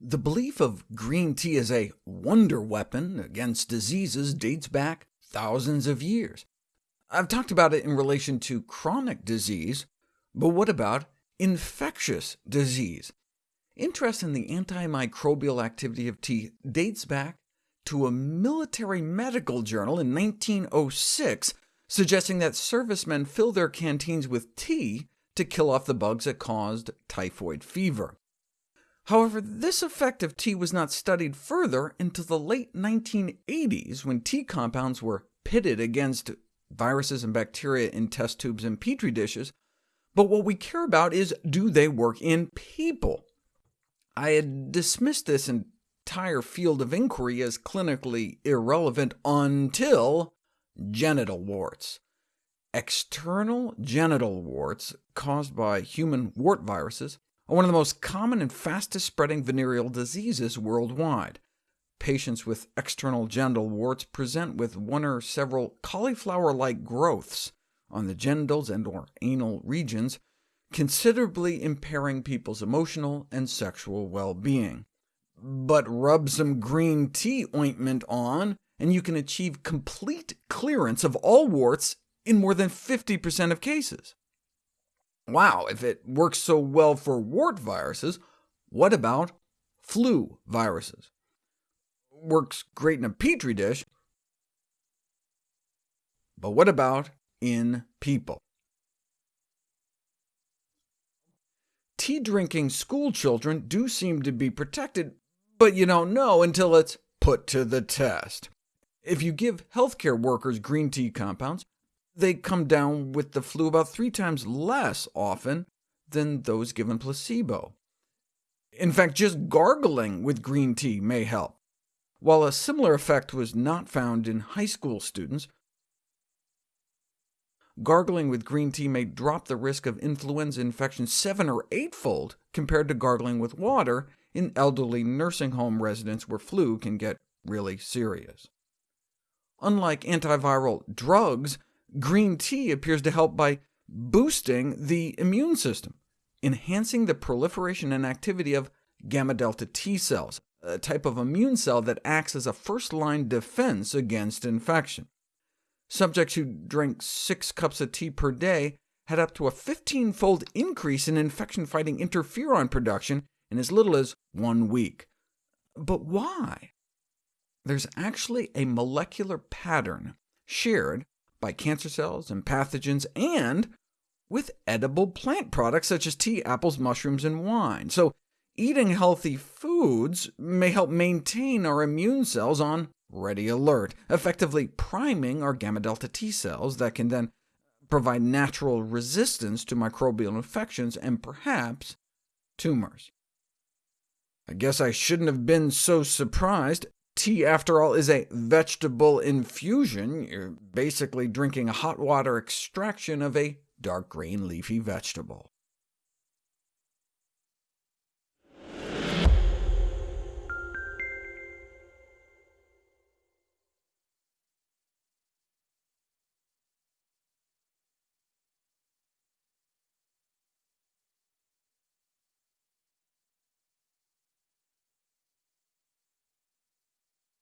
The belief of green tea as a wonder weapon against diseases dates back thousands of years. I've talked about it in relation to chronic disease, but what about infectious disease? Interest in the antimicrobial activity of tea dates back to a military medical journal in 1906, suggesting that servicemen fill their canteens with tea to kill off the bugs that caused typhoid fever. However, this effect of tea was not studied further until the late 1980s, when tea compounds were pitted against viruses and bacteria in test tubes and petri dishes, but what we care about is, do they work in people? I had dismissed this entire field of inquiry as clinically irrelevant until genital warts. External genital warts, caused by human wart viruses, are one of the most common and fastest-spreading venereal diseases worldwide. Patients with external genital warts present with one or several cauliflower-like growths on the genitals and or anal regions, considerably impairing people's emotional and sexual well-being. But rub some green tea ointment on, and you can achieve complete clearance of all warts in more than 50% of cases. Wow, if it works so well for wart viruses, what about flu viruses? Works great in a petri dish, but what about in people? Tea-drinking schoolchildren do seem to be protected, but you don't know until it's put to the test. If you give healthcare workers green tea compounds, they come down with the flu about three times less often than those given placebo. In fact, just gargling with green tea may help. While a similar effect was not found in high school students, gargling with green tea may drop the risk of influenza infection seven or eightfold compared to gargling with water in elderly nursing home residents where flu can get really serious. Unlike antiviral drugs, green tea appears to help by boosting the immune system, enhancing the proliferation and activity of gamma-delta T cells, a type of immune cell that acts as a first-line defense against infection. Subjects who drank six cups of tea per day had up to a 15-fold increase in infection-fighting interferon production in as little as one week. But why? There's actually a molecular pattern shared by cancer cells and pathogens, and with edible plant products such as tea, apples, mushrooms, and wine. So eating healthy foods may help maintain our immune cells on ready alert, effectively priming our gamma-delta T cells that can then provide natural resistance to microbial infections and perhaps tumors. I guess I shouldn't have been so surprised. Tea, after all, is a vegetable infusion. You're basically drinking a hot water extraction of a dark green leafy vegetable.